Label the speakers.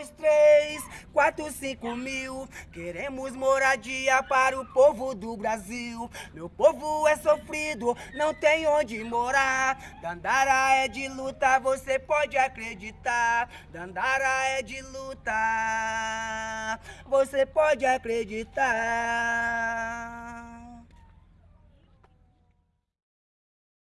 Speaker 1: dois, três, quatro, cinco mil. Queremos moradia para o povo do Brasil. Meu povo é sofrido, não tem onde morar. Dandara é de luta, você pode acreditar. Dandara é de luta, você pode acreditar.